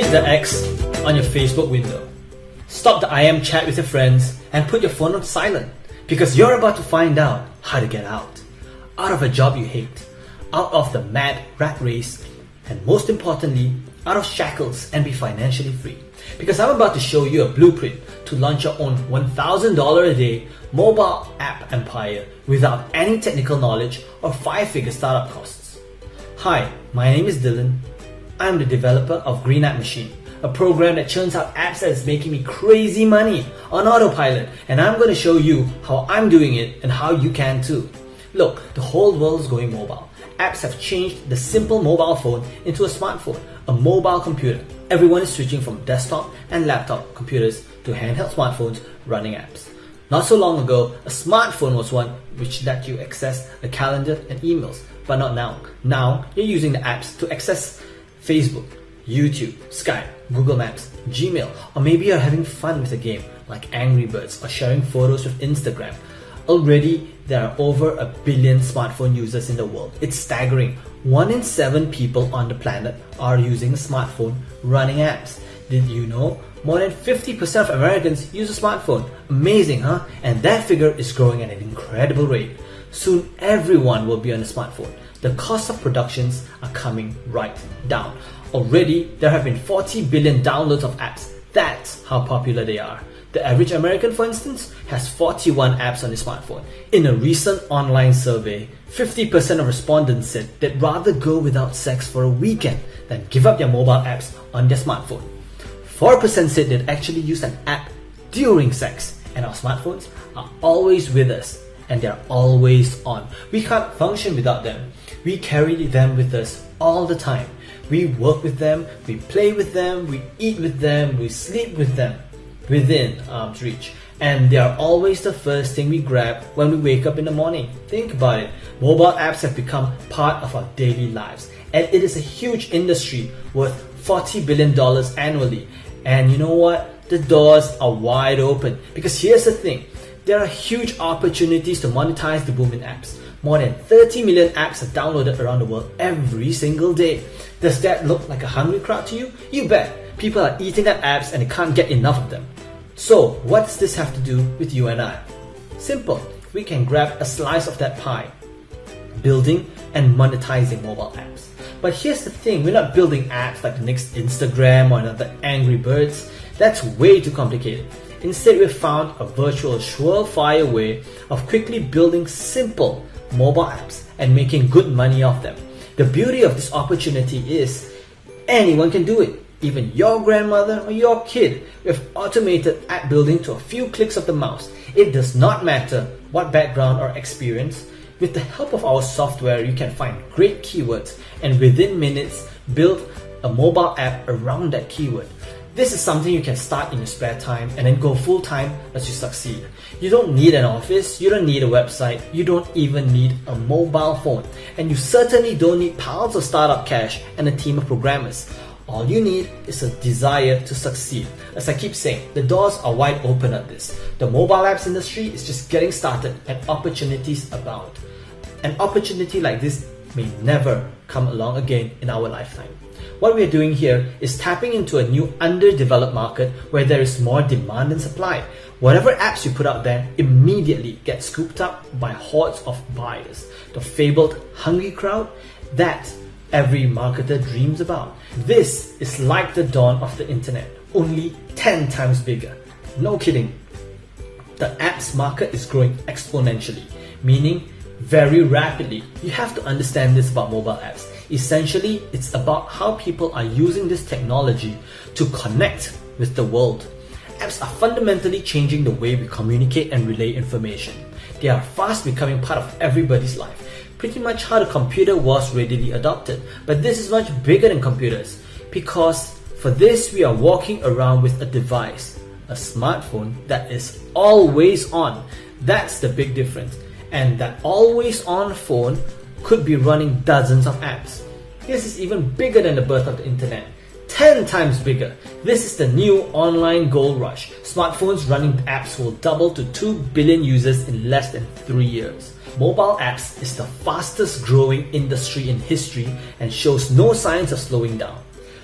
hit the X on your Facebook window. Stop the IM chat with your friends and put your phone on silent because you're about to find out how to get out. Out of a job you hate, out of the mad rat race, and most importantly, out of shackles and be financially free. Because I'm about to show you a blueprint to launch your own $1,000 a day mobile app empire without any technical knowledge or five figure startup costs. Hi, my name is Dylan. I'm the developer of Green App Machine, a program that churns out apps that is making me crazy money on autopilot, and I'm going to show you how I'm doing it and how you can too. Look, the whole world is going mobile. Apps have changed the simple mobile phone into a smartphone, a mobile computer. Everyone is switching from desktop and laptop computers to handheld smartphones running apps. Not so long ago, a smartphone was one which let you access a calendar and emails, but not now. Now, you're using the apps to access Facebook, YouTube, Skype, Google Maps, Gmail, or maybe you're having fun with a game like Angry Birds or sharing photos with Instagram. Already, there are over a billion smartphone users in the world. It's staggering. One in seven people on the planet are using a smartphone running apps. Did you know? More than 50% of Americans use a smartphone. Amazing, huh? And that figure is growing at an incredible rate. Soon everyone will be on a smartphone the cost of productions are coming right down. Already, there have been 40 billion downloads of apps. That's how popular they are. The average American, for instance, has 41 apps on his smartphone. In a recent online survey, 50% of respondents said they'd rather go without sex for a weekend than give up their mobile apps on their smartphone. 4% said they'd actually use an app during sex, and our smartphones are always with us and they're always on. We can't function without them. We carry them with us all the time. We work with them, we play with them, we eat with them, we sleep with them within arm's reach. And they are always the first thing we grab when we wake up in the morning. Think about it. Mobile apps have become part of our daily lives. And it is a huge industry worth $40 billion annually. And you know what? The doors are wide open. Because here's the thing there are huge opportunities to monetize the booming apps. More than 30 million apps are downloaded around the world every single day. Does that look like a hungry crowd to you? You bet. People are eating up apps and they can't get enough of them. So, what does this have to do with you and I? Simple. We can grab a slice of that pie. Building and monetizing mobile apps. But here's the thing, we're not building apps like the next Instagram or another Angry Birds. That's way too complicated. Instead, we found a virtual surefire way of quickly building simple mobile apps and making good money off them. The beauty of this opportunity is anyone can do it, even your grandmother or your kid, with automated app building to a few clicks of the mouse. It does not matter what background or experience. With the help of our software, you can find great keywords and within minutes build a mobile app around that keyword. This is something you can start in your spare time and then go full time as you succeed. You don't need an office, you don't need a website, you don't even need a mobile phone, and you certainly don't need piles of startup cash and a team of programmers. All you need is a desire to succeed. As I keep saying, the doors are wide open at this. The mobile apps industry is just getting started and opportunities abound. An opportunity like this may never come along again in our lifetime. What we are doing here is tapping into a new underdeveloped market where there is more demand than supply. Whatever apps you put out there immediately get scooped up by hordes of buyers. The fabled hungry crowd that every marketer dreams about. This is like the dawn of the internet, only 10 times bigger. No kidding. The apps market is growing exponentially, meaning very rapidly. You have to understand this about mobile apps. Essentially, it's about how people are using this technology to connect with the world. Apps are fundamentally changing the way we communicate and relay information. They are fast becoming part of everybody's life. Pretty much how the computer was readily adopted. But this is much bigger than computers because for this we are walking around with a device, a smartphone that is always on. That's the big difference. And that always on phone could be running dozens of apps. This is even bigger than the birth of the internet. 10 times bigger. This is the new online gold rush. Smartphones running apps will double to 2 billion users in less than 3 years. Mobile apps is the fastest growing industry in history and shows no signs of slowing down.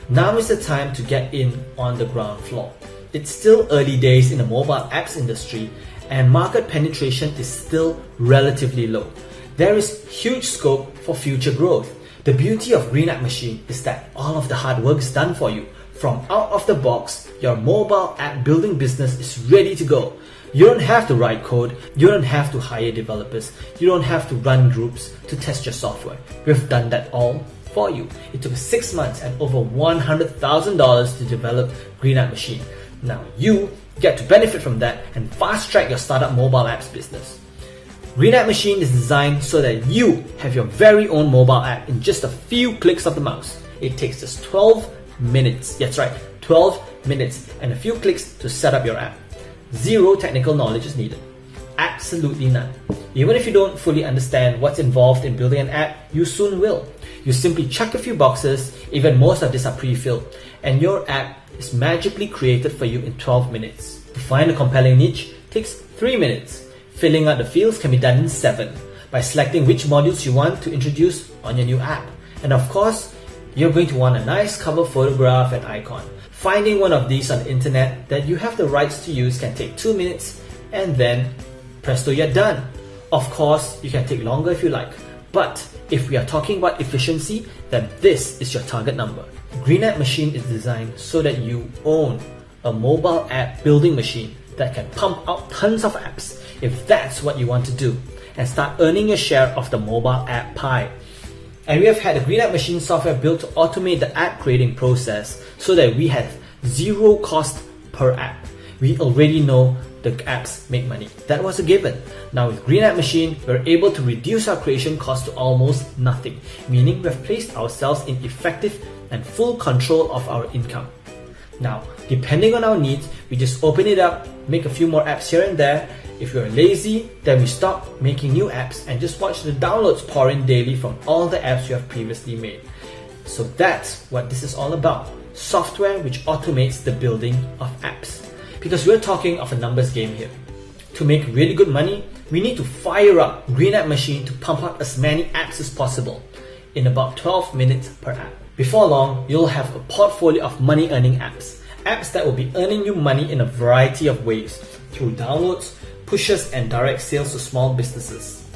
Now is the time to get in on the ground floor. It's still early days in the mobile apps industry and market penetration is still relatively low. There is huge scope for future growth. The beauty of Green App Machine is that all of the hard work is done for you. From out of the box, your mobile app building business is ready to go. You don't have to write code, you don't have to hire developers, you don't have to run groups to test your software. We've done that all for you. It took 6 months and over $100,000 to develop Green App Machine. Now you get to benefit from that and fast track your startup mobile apps business. App Machine is designed so that you have your very own mobile app in just a few clicks of the mouse. It takes just 12 minutes. That's right, 12 minutes and a few clicks to set up your app. Zero technical knowledge is needed. Absolutely none. Even if you don't fully understand what's involved in building an app, you soon will. You simply check a few boxes, even most of these are pre-filled, and your app is magically created for you in 12 minutes. To find a compelling niche takes 3 minutes. Filling out the fields can be done in 7 by selecting which modules you want to introduce on your new app. And of course, you're going to want a nice cover photograph and icon. Finding one of these on the internet that you have the rights to use can take 2 minutes and then presto you're done. Of course, you can take longer if you like, but if we are talking about efficiency, then this is your target number. Green App Machine is designed so that you own a mobile app building machine that can pump out tons of apps if that's what you want to do and start earning your share of the mobile app pie. And we have had Green App Machine software built to automate the app creating process so that we have zero cost per app. We already know the apps make money. That was a given. Now with Green App Machine, we're able to reduce our creation cost to almost nothing, meaning we've placed ourselves in effective and full control of our income. Now, depending on our needs, we just open it up, make a few more apps here and there, if you're lazy, then we stop making new apps and just watch the downloads pour in daily from all the apps you have previously made. So that's what this is all about. Software which automates the building of apps. Because we're talking of a numbers game here. To make really good money, we need to fire up Green App Machine to pump out as many apps as possible in about 12 minutes per app. Before long, you'll have a portfolio of money earning apps. Apps that will be earning you money in a variety of ways through downloads, pushes and direct sales to small businesses.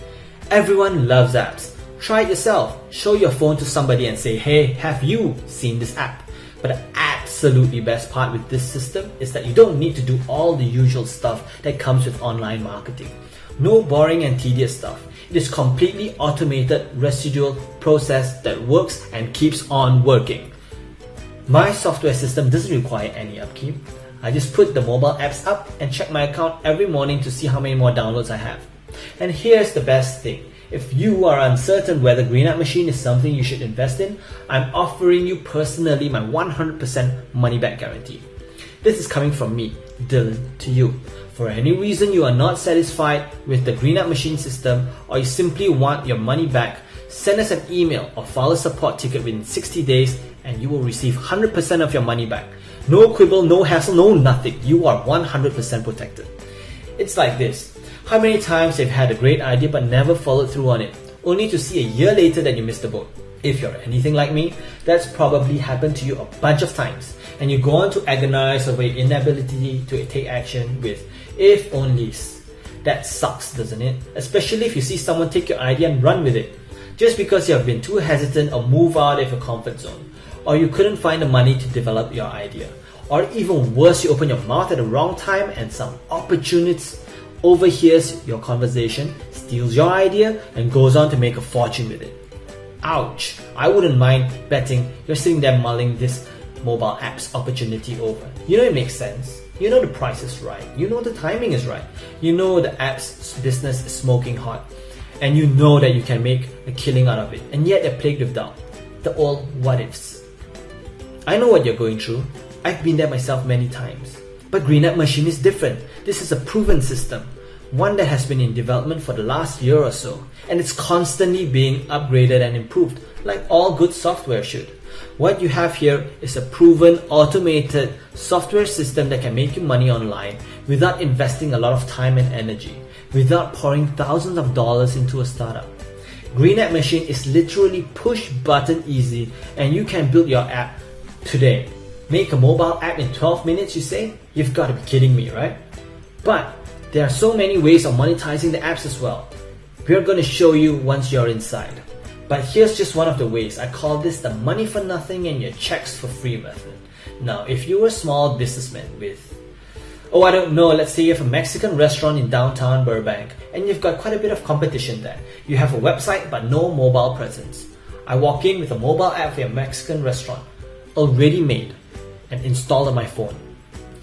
Everyone loves apps. Try it yourself. Show your phone to somebody and say, hey, have you seen this app? But the absolutely best part with this system is that you don't need to do all the usual stuff that comes with online marketing. No boring and tedious stuff. It is completely automated residual process that works and keeps on working. My software system doesn't require any upkeep. I just put the mobile apps up and check my account every morning to see how many more downloads I have. And here's the best thing. If you are uncertain whether Green App Machine is something you should invest in, I'm offering you personally my 100% money back guarantee. This is coming from me, Dylan, to you. For any reason you are not satisfied with the Green App Machine system or you simply want your money back, send us an email or file a support ticket within 60 days and you will receive 100% of your money back. No quibble, no hassle, no nothing. You are 100% protected. It's like this. How many times you've had a great idea but never followed through on it, only to see a year later that you missed the boat? If you're anything like me, that's probably happened to you a bunch of times, and you go on to agonize over your inability to take action with if onlys. That sucks, doesn't it? Especially if you see someone take your idea and run with it. Just because you have been too hesitant or move out of your comfort zone, or you couldn't find the money to develop your idea. Or even worse, you open your mouth at the wrong time and some opportunist overhears your conversation, steals your idea, and goes on to make a fortune with it. Ouch! I wouldn't mind betting you're sitting there mulling this mobile app's opportunity over. You know it makes sense. You know the price is right. You know the timing is right. You know the app's business is smoking hot. And you know that you can make a killing out of it. And yet they're plagued with doubt. The old what ifs. I know what you're going through. I've been there myself many times. But Green App Machine is different. This is a proven system, one that has been in development for the last year or so, and it's constantly being upgraded and improved, like all good software should. What you have here is a proven automated software system that can make you money online without investing a lot of time and energy, without pouring thousands of dollars into a startup. Green App Machine is literally push button easy and you can build your app Today, make a mobile app in 12 minutes, you say? You've got to be kidding me, right? But there are so many ways of monetizing the apps as well. We're going to show you once you're inside. But here's just one of the ways. I call this the money for nothing and your checks for free method. Now, if you're a small businessman with, oh, I don't know, let's say you have a Mexican restaurant in downtown Burbank and you've got quite a bit of competition there. You have a website but no mobile presence. I walk in with a mobile app for your Mexican restaurant, already made and installed on my phone.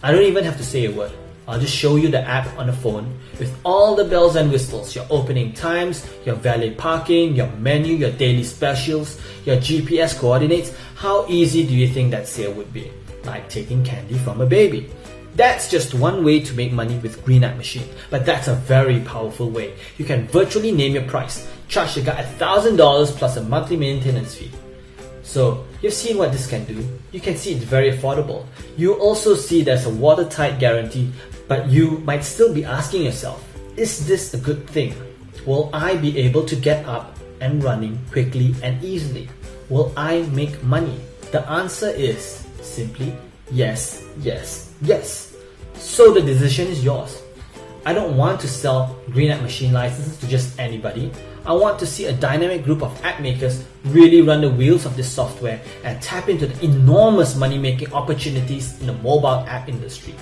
I don't even have to say a word. I'll just show you the app on the phone with all the bells and whistles, your opening times, your valet parking, your menu, your daily specials, your GPS coordinates. How easy do you think that sale would be? Like taking candy from a baby. That's just one way to make money with Green App Machine, but that's a very powerful way. You can virtually name your price, charge the guy $1,000 plus a monthly maintenance fee. So you've seen what this can do. You can see it's very affordable. You also see there's a watertight guarantee, but you might still be asking yourself, is this a good thing? Will I be able to get up and running quickly and easily? Will I make money? The answer is simply yes, yes, yes. So the decision is yours. I don't want to sell Green App Machine licenses to just anybody. I want to see a dynamic group of app makers really run the wheels of this software and tap into the enormous money-making opportunities in the mobile app industry.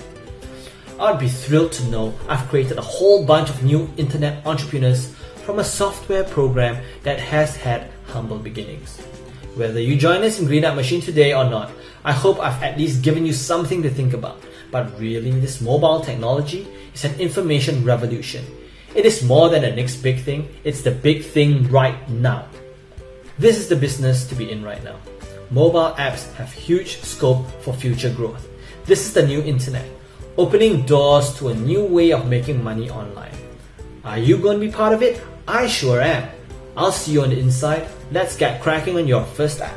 I'd be thrilled to know I've created a whole bunch of new internet entrepreneurs from a software program that has had humble beginnings. Whether you join us in Green App Machine today or not, I hope I've at least given you something to think about. But really, this mobile technology is an information revolution. It is more than the next big thing, it's the big thing right now. This is the business to be in right now. Mobile apps have huge scope for future growth. This is the new internet, opening doors to a new way of making money online. Are you going to be part of it? I sure am. I'll see you on the inside. Let's get cracking on your first app.